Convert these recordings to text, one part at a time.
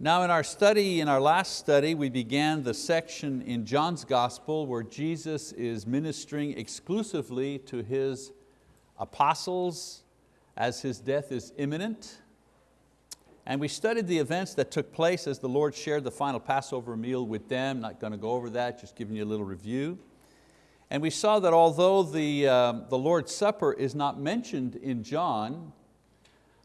Now in our study, in our last study, we began the section in John's Gospel where Jesus is ministering exclusively to His apostles as His death is imminent. And we studied the events that took place as the Lord shared the final Passover meal with them. Not going to go over that, just giving you a little review. And we saw that although the, um, the Lord's Supper is not mentioned in John,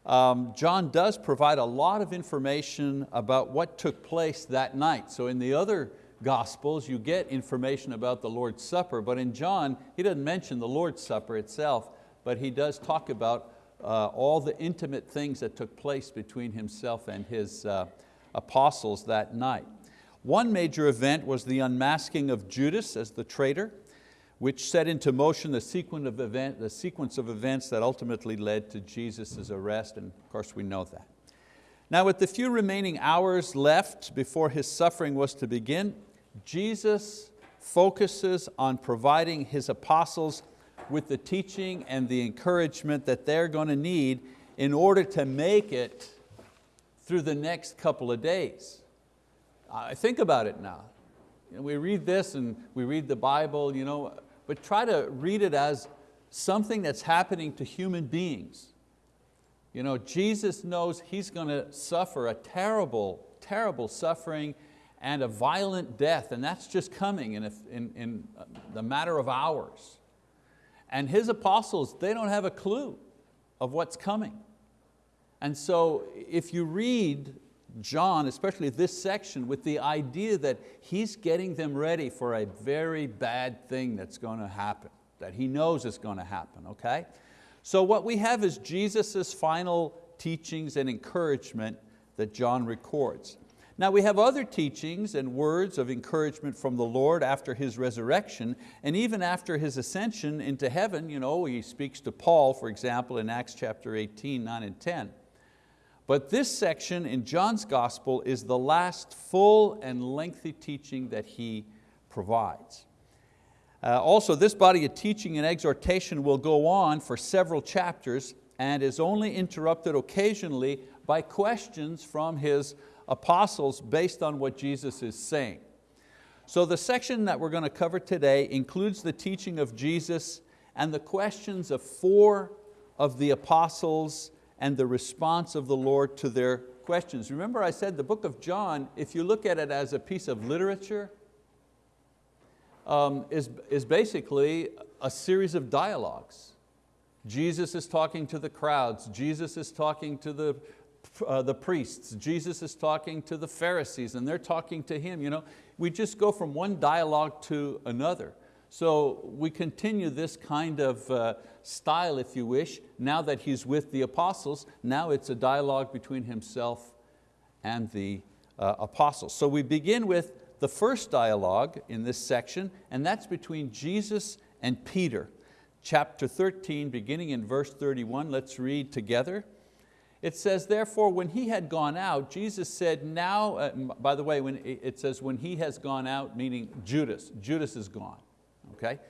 um, John does provide a lot of information about what took place that night. So in the other Gospels, you get information about the Lord's Supper, but in John, he doesn't mention the Lord's Supper itself, but he does talk about uh, all the intimate things that took place between himself and his uh, apostles that night. One major event was the unmasking of Judas as the traitor which set into motion the sequence of, event, the sequence of events that ultimately led to Jesus' arrest, and of course we know that. Now with the few remaining hours left before His suffering was to begin, Jesus focuses on providing His apostles with the teaching and the encouragement that they're going to need in order to make it through the next couple of days. I think about it now. Know, we read this and we read the Bible, you know, but try to read it as something that's happening to human beings. You know, Jesus knows He's going to suffer a terrible, terrible suffering and a violent death, and that's just coming in, a, in, in uh, the matter of hours. And His apostles, they don't have a clue of what's coming. And so if you read John, especially this section, with the idea that he's getting them ready for a very bad thing that's going to happen, that he knows is going to happen, okay? So what we have is Jesus' final teachings and encouragement that John records. Now we have other teachings and words of encouragement from the Lord after His resurrection and even after His ascension into heaven. You know, He speaks to Paul, for example, in Acts chapter 18, 9 and 10. But this section in John's gospel is the last full and lengthy teaching that he provides. Uh, also, this body of teaching and exhortation will go on for several chapters and is only interrupted occasionally by questions from his apostles based on what Jesus is saying. So the section that we're going to cover today includes the teaching of Jesus and the questions of four of the apostles and the response of the Lord to their questions. Remember I said the book of John, if you look at it as a piece of literature, um, is, is basically a series of dialogues. Jesus is talking to the crowds, Jesus is talking to the, uh, the priests, Jesus is talking to the Pharisees and they're talking to Him. You know, we just go from one dialogue to another. So we continue this kind of uh, style, if you wish, now that he's with the apostles, now it's a dialogue between himself and the uh, apostles. So we begin with the first dialogue in this section, and that's between Jesus and Peter. Chapter 13, beginning in verse 31, let's read together. It says, therefore, when he had gone out, Jesus said, now, uh, by the way, when it says when he has gone out, meaning Judas, Judas is gone okay?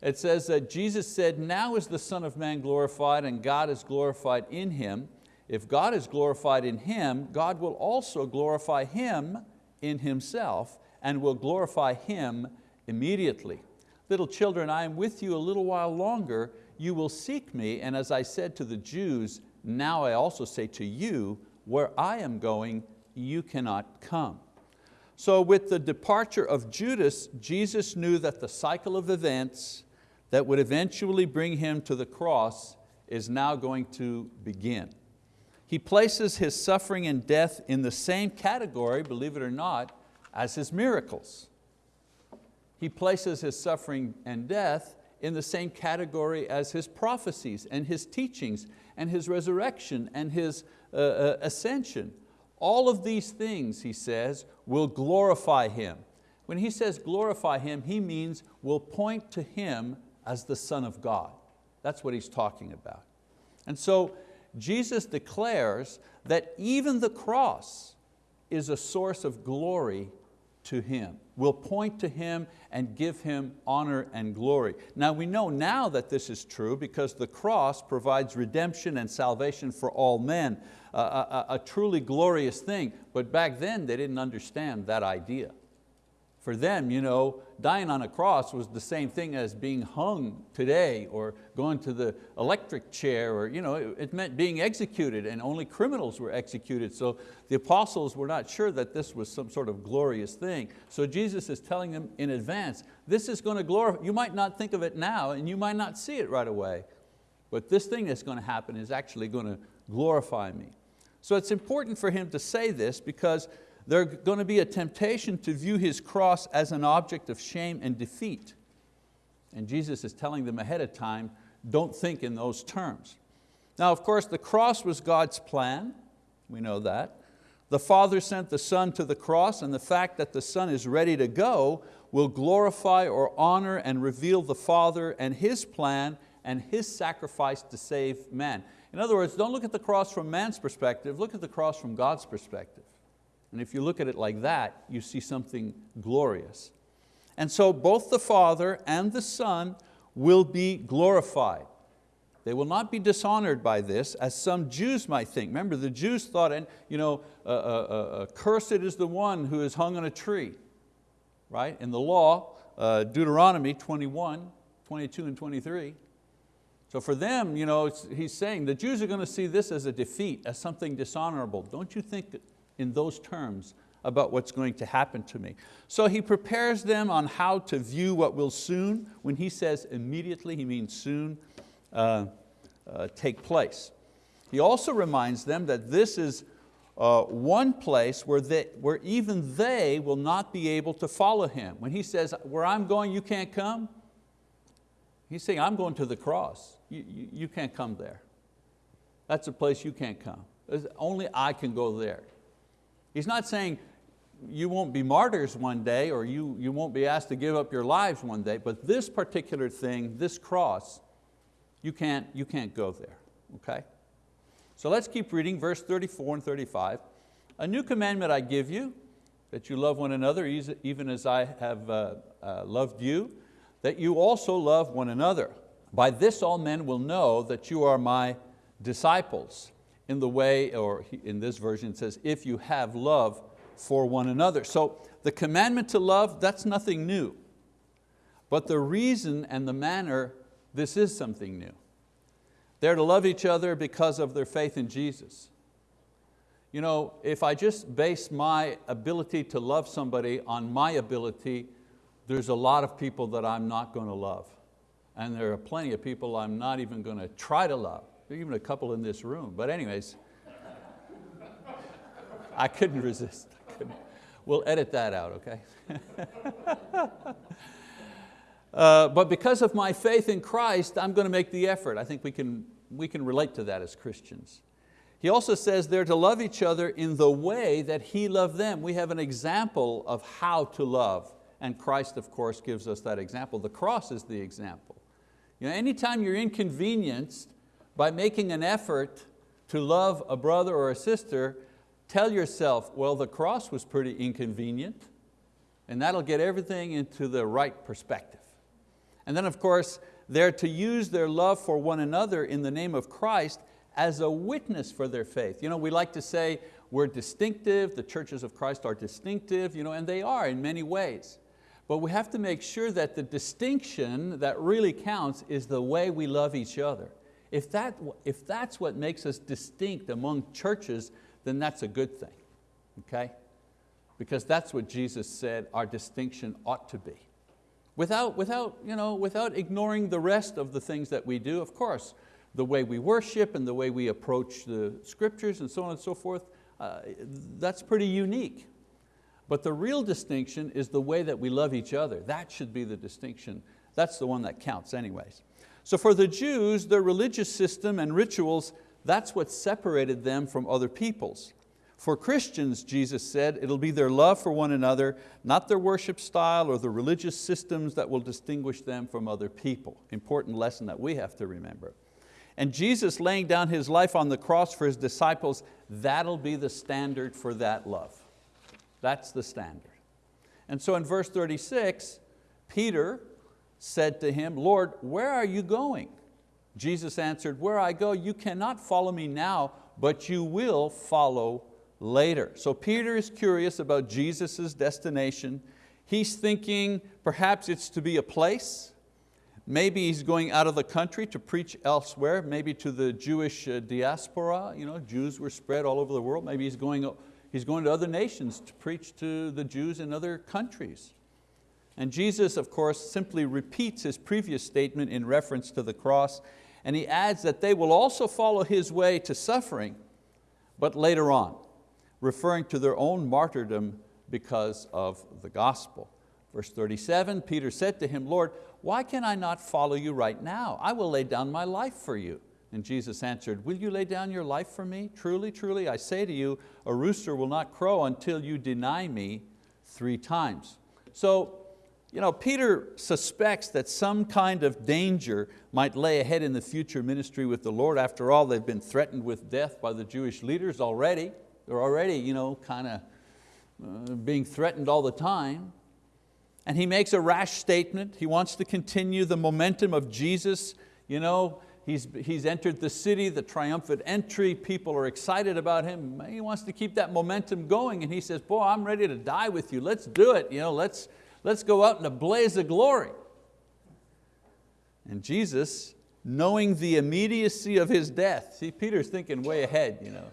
It says that Jesus said, now is the Son of Man glorified and God is glorified in Him. If God is glorified in Him, God will also glorify Him in Himself and will glorify Him immediately. Little children, I am with you a little while longer. You will seek me, and as I said to the Jews, now I also say to you, where I am going, you cannot come. So with the departure of Judas, Jesus knew that the cycle of events that would eventually bring him to the cross is now going to begin. He places his suffering and death in the same category, believe it or not, as his miracles. He places his suffering and death in the same category as his prophecies and his teachings and his resurrection and his uh, uh, ascension. All of these things, he says, will glorify Him. When he says glorify Him, he means will point to Him as the Son of God. That's what he's talking about. And so Jesus declares that even the cross is a source of glory to Him, We'll point to Him and give Him honor and glory. Now we know now that this is true because the cross provides redemption and salvation for all men, a, a, a truly glorious thing. But back then they didn't understand that idea. For them, you know, dying on a cross was the same thing as being hung today or going to the electric chair or you know, it, it meant being executed and only criminals were executed. So the apostles were not sure that this was some sort of glorious thing. So Jesus is telling them in advance, this is going to glorify, you might not think of it now and you might not see it right away, but this thing that's going to happen is actually going to glorify me. So it's important for him to say this because there's going to be a temptation to view His cross as an object of shame and defeat. And Jesus is telling them ahead of time, don't think in those terms. Now of course the cross was God's plan, we know that. The Father sent the Son to the cross and the fact that the Son is ready to go will glorify or honor and reveal the Father and His plan and His sacrifice to save man. In other words, don't look at the cross from man's perspective, look at the cross from God's perspective. And if you look at it like that, you see something glorious. And so both the Father and the Son will be glorified. They will not be dishonored by this, as some Jews might think. Remember, the Jews thought, and you know, uh, uh, uh, cursed is the one who is hung on a tree. Right? In the law, uh, Deuteronomy 21, 22 and 23. So for them, you know, he's saying the Jews are going to see this as a defeat, as something dishonorable. Don't you think in those terms about what's going to happen to me. So he prepares them on how to view what will soon, when he says immediately, he means soon, uh, uh, take place. He also reminds them that this is uh, one place where, they, where even they will not be able to follow him. When he says, where I'm going, you can't come, he's saying, I'm going to the cross. You, you, you can't come there. That's a place you can't come. Only I can go there. He's not saying you won't be martyrs one day or you, you won't be asked to give up your lives one day, but this particular thing, this cross, you can't, you can't go there, okay? So let's keep reading verse 34 and 35. A new commandment I give you, that you love one another even as I have uh, uh, loved you, that you also love one another. By this all men will know that you are my disciples in the way, or in this version it says, if you have love for one another. So the commandment to love, that's nothing new. But the reason and the manner, this is something new. They're to love each other because of their faith in Jesus. You know, if I just base my ability to love somebody on my ability, there's a lot of people that I'm not going to love. And there are plenty of people I'm not even going to try to love even a couple in this room. But anyways, I couldn't resist. I couldn't. We'll edit that out, okay? uh, but because of my faith in Christ, I'm going to make the effort. I think we can, we can relate to that as Christians. He also says they're to love each other in the way that He loved them. We have an example of how to love, and Christ, of course, gives us that example. The cross is the example. You know, anytime you're inconvenienced by making an effort to love a brother or a sister, tell yourself, well, the cross was pretty inconvenient, and that'll get everything into the right perspective. And then of course, they're to use their love for one another in the name of Christ as a witness for their faith. You know, we like to say we're distinctive, the churches of Christ are distinctive, you know, and they are in many ways. But we have to make sure that the distinction that really counts is the way we love each other. If, that, if that's what makes us distinct among churches, then that's a good thing, okay? Because that's what Jesus said our distinction ought to be. Without, without, you know, without ignoring the rest of the things that we do, of course, the way we worship and the way we approach the scriptures and so on and so forth, uh, that's pretty unique. But the real distinction is the way that we love each other. That should be the distinction. That's the one that counts anyways. So for the Jews, their religious system and rituals, that's what separated them from other peoples. For Christians, Jesus said, it'll be their love for one another, not their worship style or the religious systems that will distinguish them from other people. Important lesson that we have to remember. And Jesus laying down His life on the cross for His disciples, that'll be the standard for that love. That's the standard. And so in verse 36, Peter said to him, Lord, where are you going? Jesus answered, where I go, you cannot follow me now, but you will follow later. So Peter is curious about Jesus' destination. He's thinking perhaps it's to be a place. Maybe he's going out of the country to preach elsewhere, maybe to the Jewish uh, diaspora. You know, Jews were spread all over the world. Maybe he's going, he's going to other nations to preach to the Jews in other countries. And Jesus, of course, simply repeats his previous statement in reference to the cross, and he adds that they will also follow his way to suffering, but later on, referring to their own martyrdom because of the gospel. Verse 37, Peter said to him, Lord, why can I not follow you right now? I will lay down my life for you. And Jesus answered, will you lay down your life for me? Truly, truly, I say to you, a rooster will not crow until you deny me three times. So you know, Peter suspects that some kind of danger might lay ahead in the future ministry with the Lord. After all, they've been threatened with death by the Jewish leaders already. They're already you know, kind of uh, being threatened all the time. And he makes a rash statement. He wants to continue the momentum of Jesus. You know, he's, he's entered the city, the triumphant entry, people are excited about him. He wants to keep that momentum going and he says, boy, I'm ready to die with you. Let's do it. You know, let's, Let's go out in a blaze of glory. And Jesus, knowing the immediacy of His death, see Peter's thinking way ahead. You know.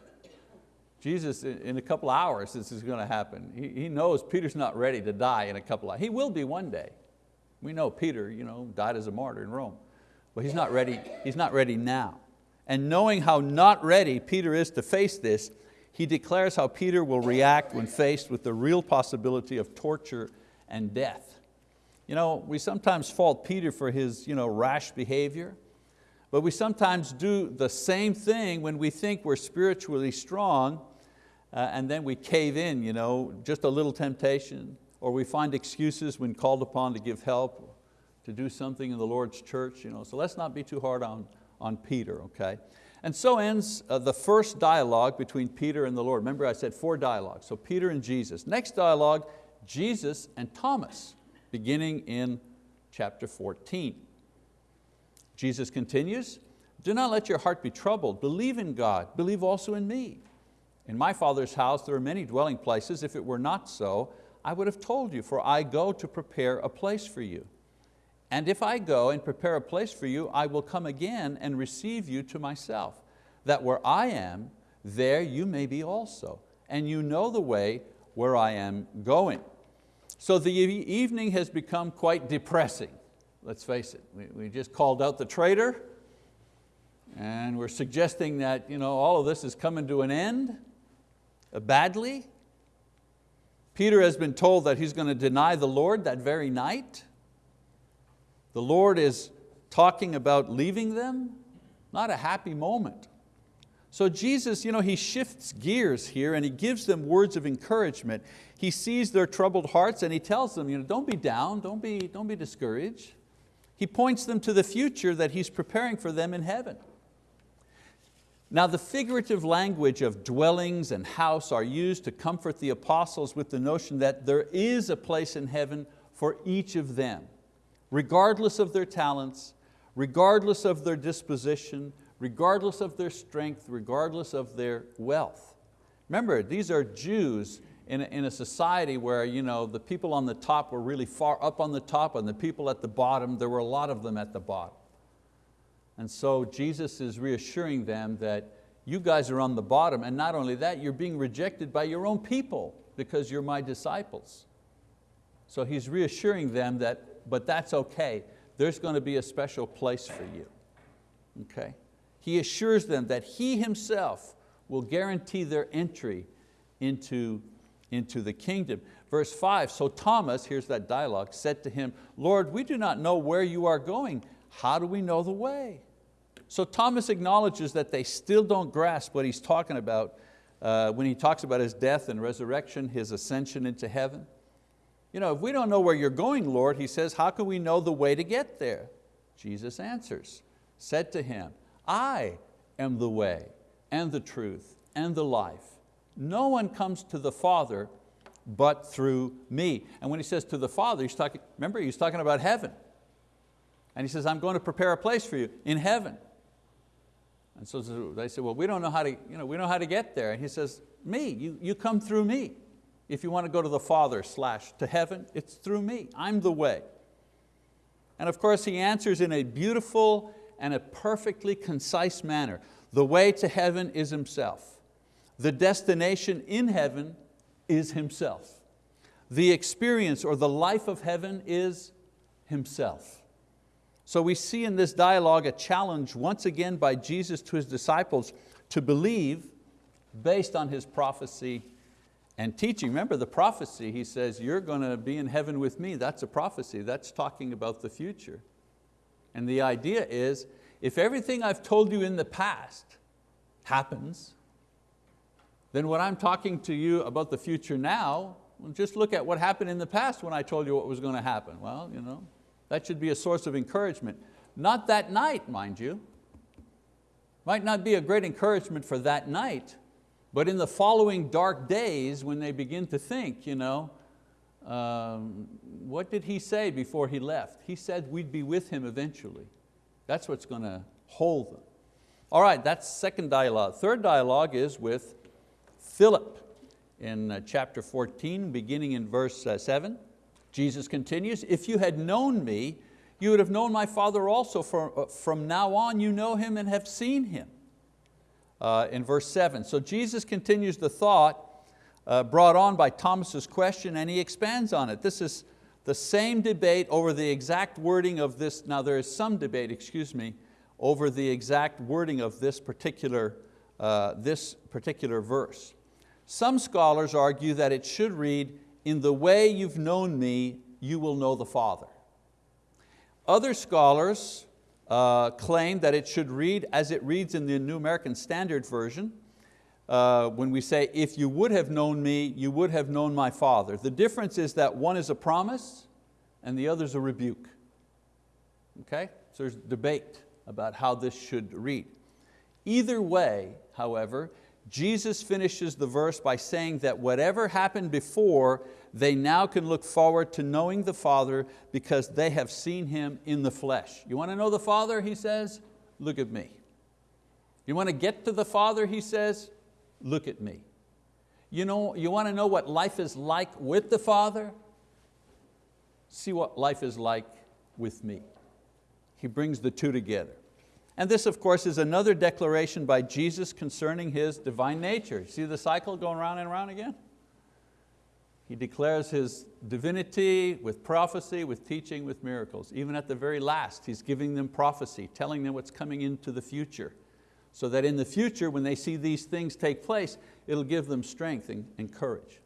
Jesus, in a couple hours this is going to happen. He, knows Peter's not ready to die in a couple hours. He will be one day. We know Peter you know, died as a martyr in Rome. But he's not ready, he's not ready now. And knowing how not ready Peter is to face this, he declares how Peter will react when faced with the real possibility of torture and death. You know, we sometimes fault Peter for his you know, rash behavior, but we sometimes do the same thing when we think we're spiritually strong uh, and then we cave in, you know, just a little temptation, or we find excuses when called upon to give help, to do something in the Lord's church. You know. So let's not be too hard on, on Peter, okay? And so ends uh, the first dialogue between Peter and the Lord. Remember I said four dialogues, so Peter and Jesus. Next dialogue Jesus and Thomas, beginning in chapter 14. Jesus continues, do not let your heart be troubled. Believe in God, believe also in me. In my Father's house there are many dwelling places. If it were not so, I would have told you, for I go to prepare a place for you. And if I go and prepare a place for you, I will come again and receive you to myself, that where I am, there you may be also. And you know the way where I am going. So the evening has become quite depressing, let's face it. We, we just called out the traitor and we're suggesting that you know, all of this is coming to an end uh, badly. Peter has been told that he's going to deny the Lord that very night. The Lord is talking about leaving them, not a happy moment. So Jesus, you know, he shifts gears here and he gives them words of encouragement. He sees their troubled hearts and he tells them, you know, don't be down, don't be, don't be discouraged. He points them to the future that he's preparing for them in heaven. Now the figurative language of dwellings and house are used to comfort the apostles with the notion that there is a place in heaven for each of them, regardless of their talents, regardless of their disposition, regardless of their strength, regardless of their wealth. Remember, these are Jews in a, in a society where you know, the people on the top were really far up on the top and the people at the bottom, there were a lot of them at the bottom. And so Jesus is reassuring them that you guys are on the bottom and not only that, you're being rejected by your own people because you're my disciples. So he's reassuring them that, but that's okay, there's going to be a special place for you, okay? He assures them that He Himself will guarantee their entry into, into the kingdom. Verse five, so Thomas, here's that dialogue, said to him, Lord, we do not know where you are going. How do we know the way? So Thomas acknowledges that they still don't grasp what he's talking about uh, when he talks about his death and resurrection, his ascension into heaven. You know, if we don't know where you're going, Lord, he says, how can we know the way to get there? Jesus answers, said to him, I am the way and the truth and the life. No one comes to the Father but through me. And when he says to the Father, he's talking, remember, he's talking about heaven. And he says, I'm going to prepare a place for you in heaven. And so they say, well, we don't know how to, you know, we know how to get there. And he says, me, you, you come through me. If you want to go to the Father slash to heaven, it's through me, I'm the way. And of course he answers in a beautiful and a perfectly concise manner. The way to heaven is Himself. The destination in heaven is Himself. The experience or the life of heaven is Himself. So we see in this dialogue a challenge once again by Jesus to His disciples to believe based on His prophecy and teaching. Remember the prophecy, He says, you're going to be in heaven with me. That's a prophecy, that's talking about the future. And the idea is, if everything I've told you in the past happens, then what I'm talking to you about the future now, well, just look at what happened in the past when I told you what was going to happen. Well, you know, that should be a source of encouragement. Not that night, mind you. Might not be a great encouragement for that night, but in the following dark days when they begin to think, you know, um, what did he say before he left? He said we'd be with him eventually. That's what's going to hold them. All right, that's second dialogue. Third dialogue is with Philip in uh, chapter 14, beginning in verse uh, seven. Jesus continues, if you had known me, you would have known my Father also. From, uh, from now on you know Him and have seen Him. Uh, in verse seven. So Jesus continues the thought uh, brought on by Thomas's question and he expands on it. This is the same debate over the exact wording of this, now there is some debate, excuse me, over the exact wording of this particular, uh, this particular verse. Some scholars argue that it should read, in the way you've known me, you will know the Father. Other scholars uh, claim that it should read as it reads in the New American Standard Version, uh, when we say, if you would have known me, you would have known my Father. The difference is that one is a promise and the other is a rebuke. Okay, so there's debate about how this should read. Either way, however, Jesus finishes the verse by saying that whatever happened before, they now can look forward to knowing the Father because they have seen Him in the flesh. You want to know the Father, he says? Look at me. You want to get to the Father, he says? Look at me. You, know, you want to know what life is like with the Father? See what life is like with me. He brings the two together. And this, of course, is another declaration by Jesus concerning His divine nature. See the cycle going round and round again? He declares His divinity with prophecy, with teaching, with miracles. Even at the very last, He's giving them prophecy, telling them what's coming into the future so that in the future, when they see these things take place, it'll give them strength and, and courage.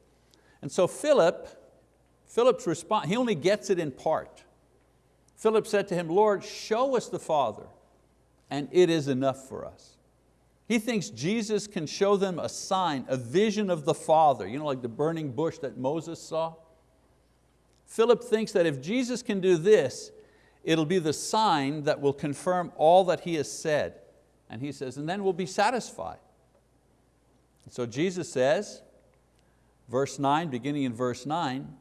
And so Philip, Philip's response, he only gets it in part. Philip said to him, Lord, show us the Father, and it is enough for us. He thinks Jesus can show them a sign, a vision of the Father, you know, like the burning bush that Moses saw. Philip thinks that if Jesus can do this, it'll be the sign that will confirm all that he has said. And he says, and then we'll be satisfied. So Jesus says, verse nine, beginning in verse nine,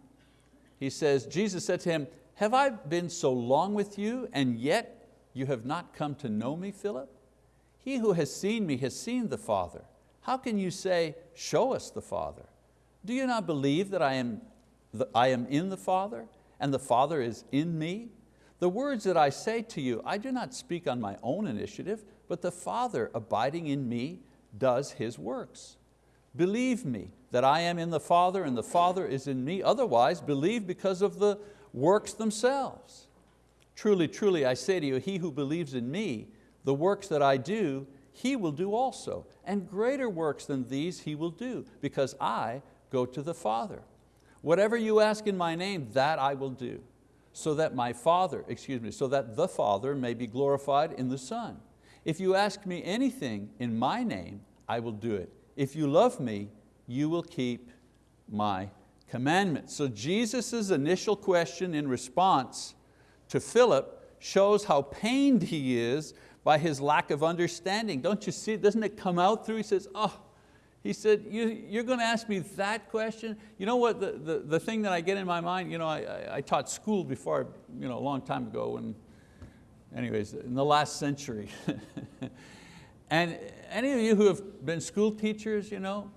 he says, Jesus said to him, have I been so long with you and yet you have not come to know me, Philip? He who has seen me has seen the Father. How can you say, show us the Father? Do you not believe that I am, I am in the Father and the Father is in me? The words that I say to you, I do not speak on my own initiative, but the Father abiding in me does His works. Believe me that I am in the Father and the Father is in me, otherwise believe because of the works themselves. Truly, truly, I say to you, he who believes in me, the works that I do, he will do also, and greater works than these he will do, because I go to the Father. Whatever you ask in my name, that I will do, so that my Father, excuse me, so that the Father may be glorified in the Son. If you ask me anything in my name, I will do it. If you love me, you will keep my commandments. So Jesus' initial question in response to Philip shows how pained he is by his lack of understanding. Don't you see, doesn't it come out through? He says, oh, he said, you, you're going to ask me that question? You know what, the, the, the thing that I get in my mind, you know, I, I, I taught school before, you know, a long time ago, and anyways, in the last century. and any of you who have been school teachers, you know,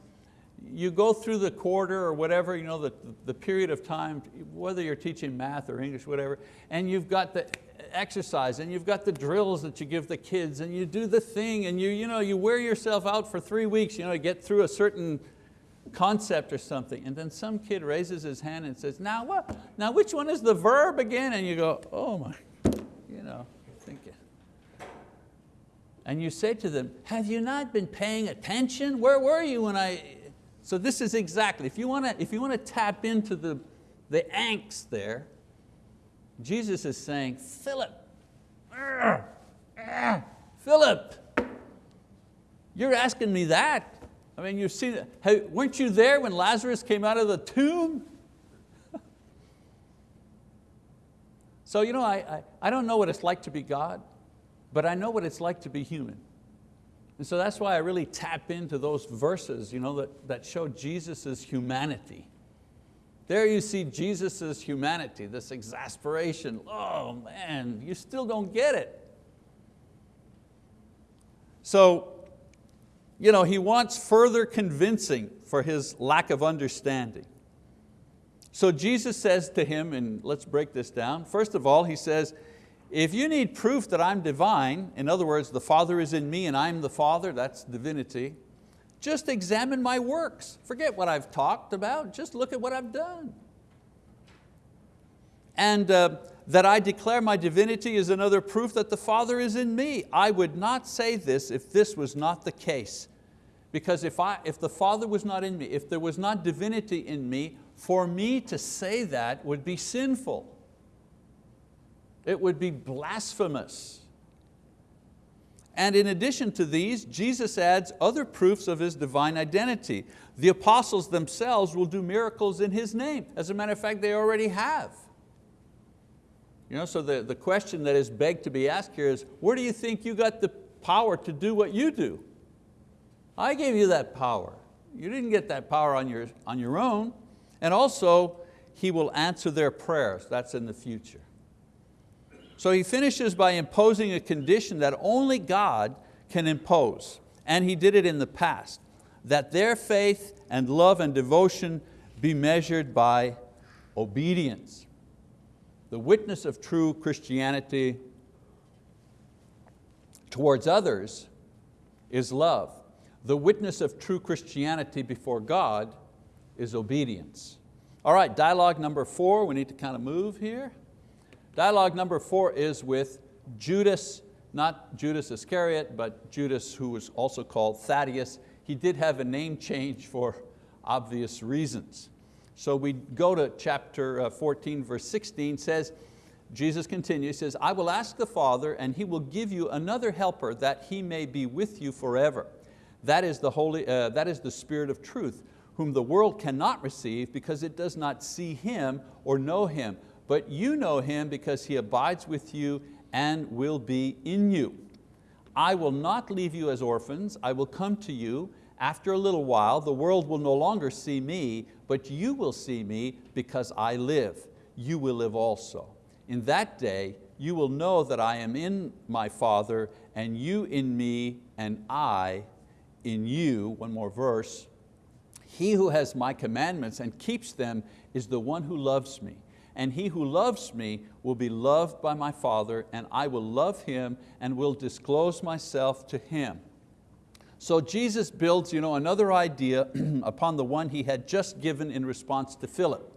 you go through the quarter or whatever, you know, the, the period of time, whether you're teaching math or English, whatever, and you've got the exercise and you've got the drills that you give the kids and you do the thing and you, you, know, you wear yourself out for three weeks you know, to get through a certain concept or something. And then some kid raises his hand and says, now what? Now which one is the verb again? And you go, oh my, you know, thinking. And you say to them, have you not been paying attention? Where were you when I, so this is exactly, if you want to, if you want to tap into the, the angst there, Jesus is saying, Philip, Philip, you're asking me that. I mean, you've seen, hey, weren't you there when Lazarus came out of the tomb? so you know, I, I, I don't know what it's like to be God, but I know what it's like to be human. And so that's why I really tap into those verses you know, that, that show Jesus' humanity. There you see Jesus' humanity, this exasperation. Oh man, you still don't get it. So, you know, he wants further convincing for his lack of understanding. So Jesus says to him, and let's break this down. First of all, he says, if you need proof that I'm divine, in other words, the Father is in me and I'm the Father, that's divinity, just examine my works. Forget what I've talked about, just look at what I've done. And uh, that I declare my divinity is another proof that the Father is in me. I would not say this if this was not the case. Because if, I, if the Father was not in me, if there was not divinity in me, for me to say that would be sinful. It would be blasphemous. And in addition to these, Jesus adds other proofs of His divine identity. The apostles themselves will do miracles in His name. As a matter of fact, they already have. You know, so the, the question that is begged to be asked here is, where do you think you got the power to do what you do? I gave you that power. You didn't get that power on your, on your own. And also, He will answer their prayers. That's in the future. So he finishes by imposing a condition that only God can impose, and he did it in the past, that their faith and love and devotion be measured by obedience. The witness of true Christianity towards others is love. The witness of true Christianity before God is obedience. All right, dialogue number four, we need to kind of move here. Dialogue number four is with Judas, not Judas Iscariot, but Judas who was also called Thaddeus. He did have a name change for obvious reasons. So we go to chapter uh, 14, verse 16, says, Jesus continues, says, I will ask the Father and He will give you another helper that He may be with you forever. That is the, Holy, uh, that is the Spirit of truth, whom the world cannot receive because it does not see Him or know Him but you know Him because He abides with you and will be in you. I will not leave you as orphans, I will come to you. After a little while, the world will no longer see me, but you will see me because I live. You will live also. In that day, you will know that I am in my Father, and you in me, and I in you. One more verse. He who has my commandments and keeps them is the one who loves me and he who loves me will be loved by my Father, and I will love him and will disclose myself to him. So Jesus builds you know, another idea upon the one he had just given in response to Philip.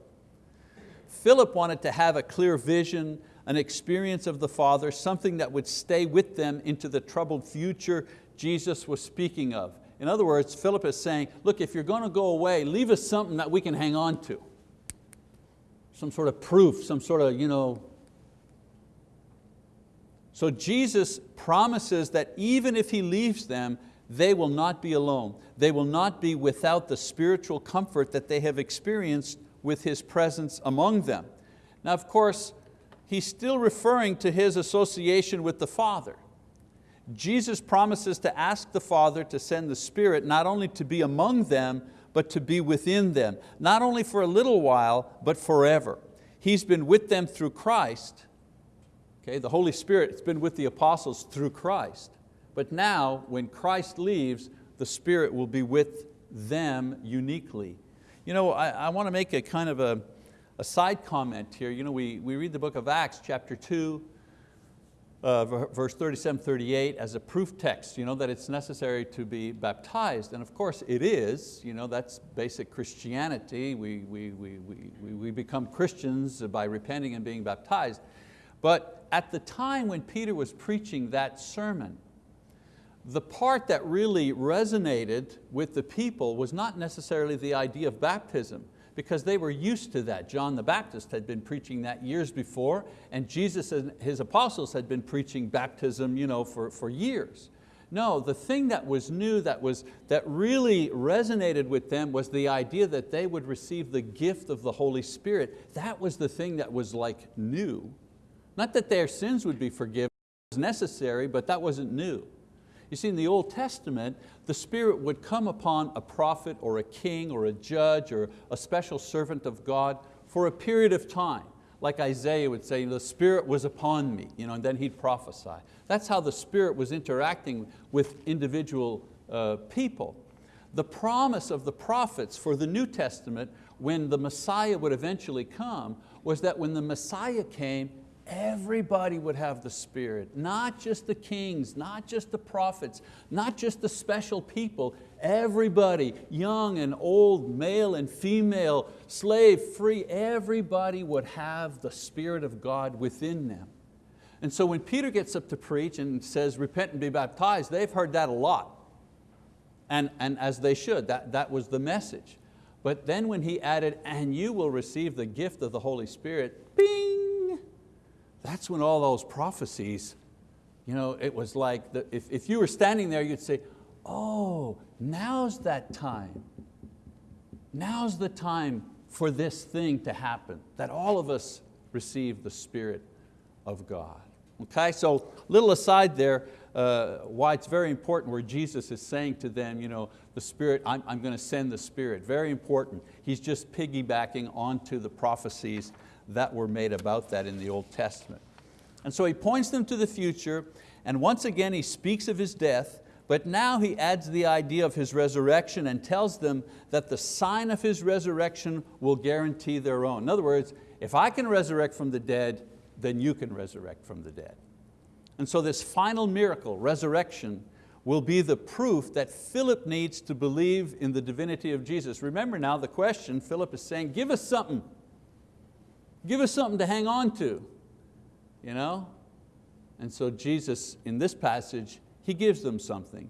Philip wanted to have a clear vision, an experience of the Father, something that would stay with them into the troubled future Jesus was speaking of. In other words, Philip is saying, look, if you're going to go away, leave us something that we can hang on to some sort of proof, some sort of, you know. So Jesus promises that even if He leaves them, they will not be alone. They will not be without the spiritual comfort that they have experienced with His presence among them. Now of course, He's still referring to His association with the Father. Jesus promises to ask the Father to send the Spirit not only to be among them, but to be within them, not only for a little while, but forever. He's been with them through Christ. Okay, the Holy Spirit has been with the apostles through Christ. But now, when Christ leaves, the Spirit will be with them uniquely. You know, I, I want to make a kind of a, a side comment here. You know, we, we read the book of Acts, chapter 2, uh, verse 37, 38 as a proof text, you know, that it's necessary to be baptized. And of course it is, you know, that's basic Christianity. We, we, we, we, we become Christians by repenting and being baptized. But at the time when Peter was preaching that sermon, the part that really resonated with the people was not necessarily the idea of baptism because they were used to that. John the Baptist had been preaching that years before and Jesus and his apostles had been preaching baptism you know, for, for years. No, the thing that was new, that, was, that really resonated with them was the idea that they would receive the gift of the Holy Spirit. That was the thing that was like new. Not that their sins would be forgiven, it was necessary, but that wasn't new. You see, in the Old Testament, the Spirit would come upon a prophet or a king or a judge or a special servant of God for a period of time. Like Isaiah would say, the Spirit was upon me, you know, and then he'd prophesy. That's how the Spirit was interacting with individual uh, people. The promise of the prophets for the New Testament when the Messiah would eventually come was that when the Messiah came, everybody would have the Spirit, not just the kings, not just the prophets, not just the special people, everybody, young and old, male and female, slave, free, everybody would have the Spirit of God within them. And so when Peter gets up to preach and says, repent and be baptized, they've heard that a lot. And, and as they should, that, that was the message. But then when he added, and you will receive the gift of the Holy Spirit, bing, that's when all those prophecies, you know, it was like, the, if, if you were standing there, you'd say, oh, now's that time. Now's the time for this thing to happen, that all of us receive the Spirit of God. Okay, so little aside there, uh, why it's very important where Jesus is saying to them, you know, the Spirit, I'm, I'm going to send the Spirit, very important. He's just piggybacking onto the prophecies that were made about that in the Old Testament. And so he points them to the future, and once again he speaks of his death, but now he adds the idea of his resurrection and tells them that the sign of his resurrection will guarantee their own. In other words, if I can resurrect from the dead, then you can resurrect from the dead. And so this final miracle, resurrection, will be the proof that Philip needs to believe in the divinity of Jesus. Remember now the question, Philip is saying, give us something. Give us something to hang on to. You know? And so Jesus, in this passage, He gives them something.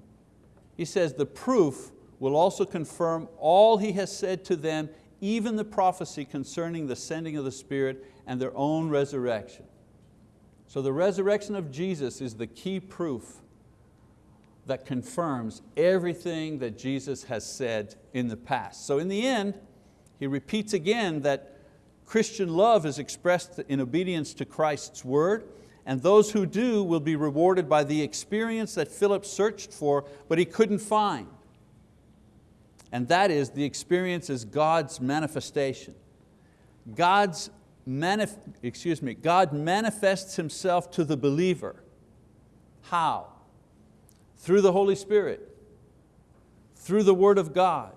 He says the proof will also confirm all He has said to them, even the prophecy concerning the sending of the Spirit and their own resurrection. So the resurrection of Jesus is the key proof that confirms everything that Jesus has said in the past. So in the end, he repeats again that Christian love is expressed in obedience to Christ's word, and those who do will be rewarded by the experience that Philip searched for, but he couldn't find. And that is, the experience is God's manifestation. God's manif excuse me, God manifests Himself to the believer. How? Through the Holy Spirit, through the word of God,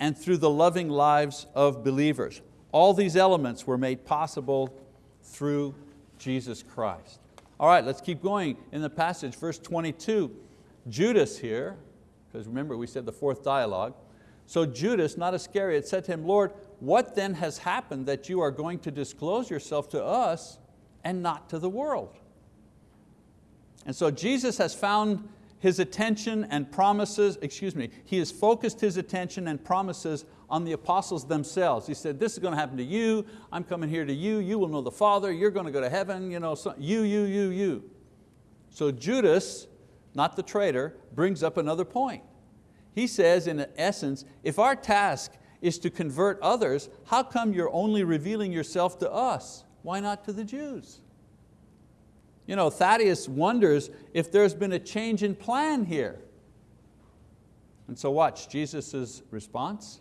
and through the loving lives of believers. All these elements were made possible through Jesus Christ. All right, let's keep going in the passage, verse 22. Judas here, because remember we said the fourth dialogue. So Judas, not Iscariot, said to him, Lord, what then has happened that you are going to disclose yourself to us and not to the world? And so Jesus has found his attention and promises, excuse me, he has focused his attention and promises on the apostles themselves. He said, this is going to happen to you, I'm coming here to you, you will know the Father, you're going to go to heaven, you, know, so, you, you, you, you. So Judas, not the traitor, brings up another point. He says in essence, if our task is to convert others, how come you're only revealing yourself to us? Why not to the Jews? You know, Thaddeus wonders if there's been a change in plan here. And so watch Jesus' response.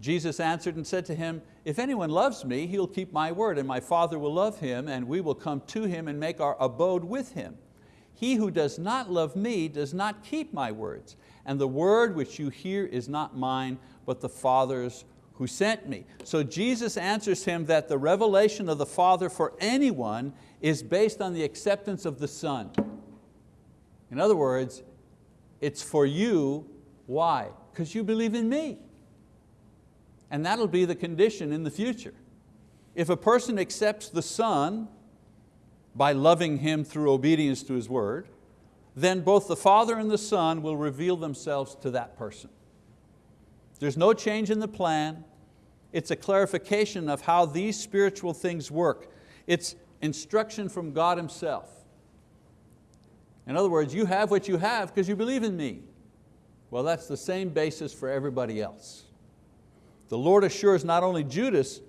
Jesus answered and said to him, if anyone loves me, he'll keep my word, and my Father will love him, and we will come to him and make our abode with him. He who does not love me does not keep my words, and the word which you hear is not mine, but the Father's who sent me. So Jesus answers him that the revelation of the Father for anyone is based on the acceptance of the Son. In other words, it's for you, why? Because you believe in me. And that'll be the condition in the future. If a person accepts the Son by loving Him through obedience to His word, then both the Father and the Son will reveal themselves to that person. There's no change in the plan. It's a clarification of how these spiritual things work. It's instruction from God Himself. In other words, you have what you have because you believe in me. Well, that's the same basis for everybody else. The Lord assures not only Judas,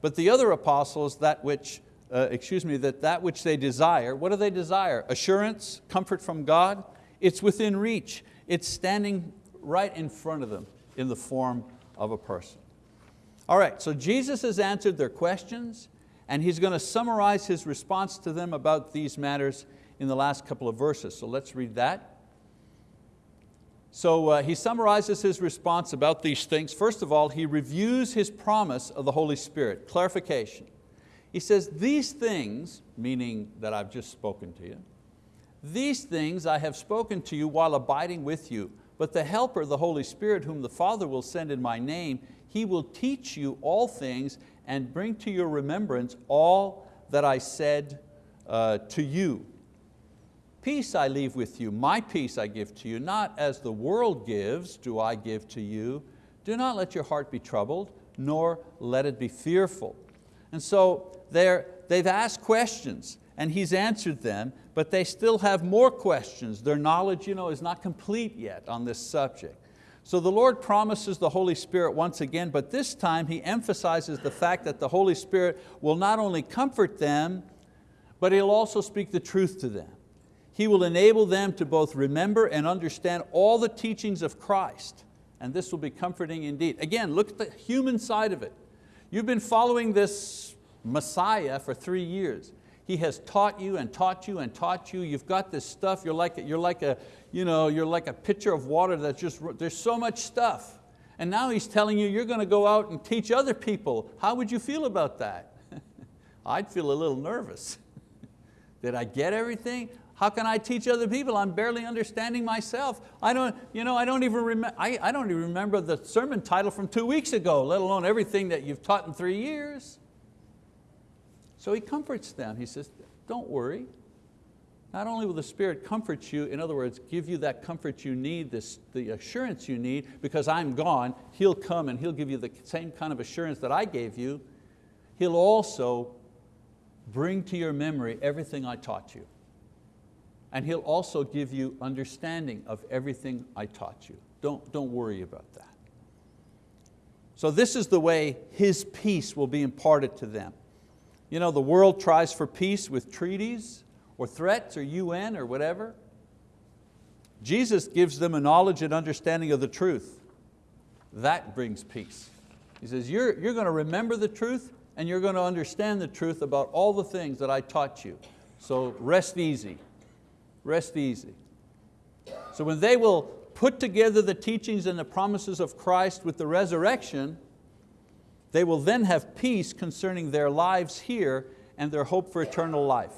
but the other apostles that which, uh, excuse me, that that which they desire, what do they desire? Assurance, comfort from God? It's within reach. It's standing right in front of them in the form of a person. All right, so Jesus has answered their questions and He's going to summarize His response to them about these matters in the last couple of verses. So let's read that. So uh, he summarizes his response about these things. First of all, he reviews his promise of the Holy Spirit, clarification. He says, these things, meaning that I've just spoken to you, these things I have spoken to you while abiding with you, but the Helper, the Holy Spirit, whom the Father will send in my name, He will teach you all things and bring to your remembrance all that I said uh, to you. Peace I leave with you, my peace I give to you, not as the world gives do I give to you. Do not let your heart be troubled, nor let it be fearful. And so they've asked questions and He's answered them, but they still have more questions. Their knowledge you know, is not complete yet on this subject. So the Lord promises the Holy Spirit once again, but this time He emphasizes the fact that the Holy Spirit will not only comfort them, but He'll also speak the truth to them. He will enable them to both remember and understand all the teachings of Christ. And this will be comforting indeed. Again, look at the human side of it. You've been following this Messiah for three years. He has taught you and taught you and taught you. You've got this stuff, you're like, you're like, a, you know, you're like a pitcher of water that's just, there's so much stuff. And now He's telling you you're going to go out and teach other people. How would you feel about that? I'd feel a little nervous. Did I get everything? How can I teach other people? I'm barely understanding myself. I don't, you know, I don't even remember, I, I don't even remember the sermon title from two weeks ago, let alone everything that you've taught in three years. So he comforts them. He says, don't worry. Not only will the Spirit comfort you, in other words, give you that comfort you need, this, the assurance you need, because I'm gone, He'll come and He'll give you the same kind of assurance that I gave you. He'll also bring to your memory everything I taught you and He'll also give you understanding of everything I taught you. Don't, don't worry about that. So this is the way His peace will be imparted to them. You know, the world tries for peace with treaties or threats or UN or whatever. Jesus gives them a knowledge and understanding of the truth. That brings peace. He says, you're, you're going to remember the truth and you're going to understand the truth about all the things that I taught you. So rest easy. Rest easy. So when they will put together the teachings and the promises of Christ with the resurrection, they will then have peace concerning their lives here and their hope for eternal life.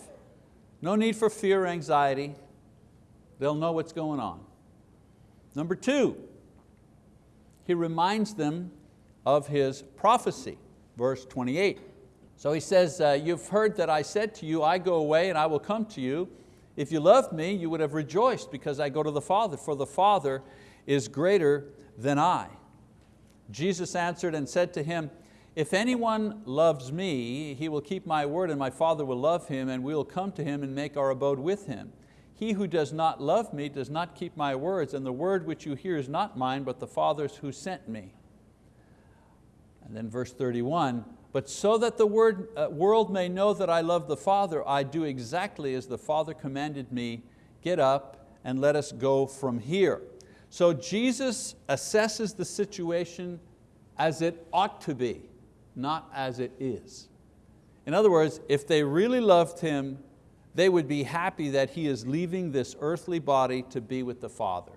No need for fear or anxiety. They'll know what's going on. Number two, he reminds them of his prophecy, verse 28. So he says, uh, you've heard that I said to you, I go away and I will come to you. If you loved me, you would have rejoiced because I go to the Father, for the Father is greater than I. Jesus answered and said to him, if anyone loves me, he will keep my word and my Father will love him and we will come to him and make our abode with him. He who does not love me does not keep my words and the word which you hear is not mine but the Father's who sent me. And then verse 31, But so that the word, uh, world may know that I love the Father, I do exactly as the Father commanded me, get up and let us go from here. So Jesus assesses the situation as it ought to be, not as it is. In other words, if they really loved Him, they would be happy that He is leaving this earthly body to be with the Father.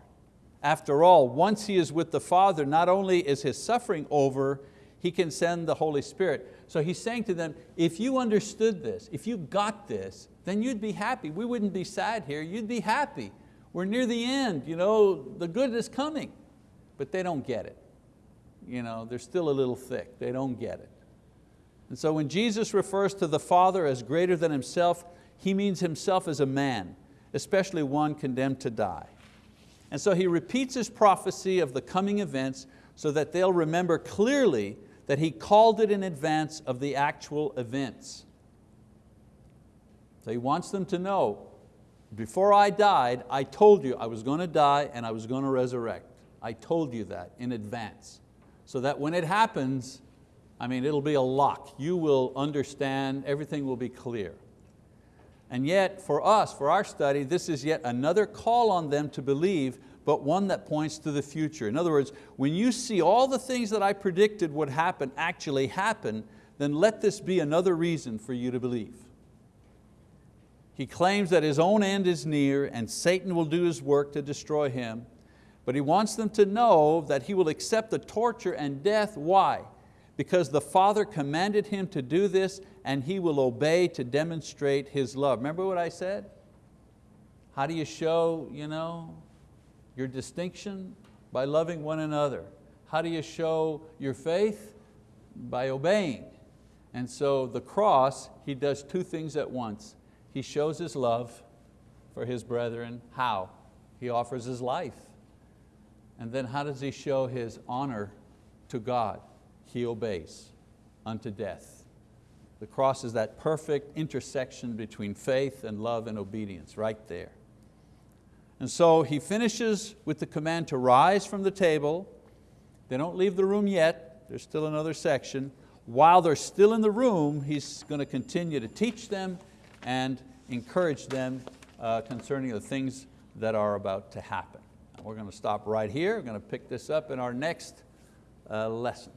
After all, once He is with the Father, not only is His suffering over, He can send the Holy Spirit. So He's saying to them, if you understood this, if you got this, then you'd be happy. We wouldn't be sad here, you'd be happy. We're near the end, you know, the good is coming. But they don't get it. You know, they're still a little thick, they don't get it. And so when Jesus refers to the Father as greater than Himself, He means Himself as a man, especially one condemned to die. And so He repeats His prophecy of the coming events so that they'll remember clearly that He called it in advance of the actual events. So He wants them to know, before I died, I told you I was going to die and I was going to resurrect. I told you that in advance. So that when it happens, I mean, it'll be a lock. You will understand, everything will be clear. And yet, for us, for our study, this is yet another call on them to believe, but one that points to the future. In other words, when you see all the things that I predicted would happen actually happen, then let this be another reason for you to believe. He claims that his own end is near and Satan will do his work to destroy him, but he wants them to know that he will accept the torture and death. Why? because the Father commanded him to do this and he will obey to demonstrate his love. Remember what I said? How do you show you know, your distinction? By loving one another. How do you show your faith? By obeying. And so the cross, he does two things at once. He shows his love for his brethren. How? He offers his life. And then how does he show his honor to God? he obeys unto death. The cross is that perfect intersection between faith and love and obedience, right there. And so he finishes with the command to rise from the table. They don't leave the room yet, there's still another section. While they're still in the room, he's going to continue to teach them and encourage them uh, concerning the things that are about to happen. We're going to stop right here. We're going to pick this up in our next uh, lesson.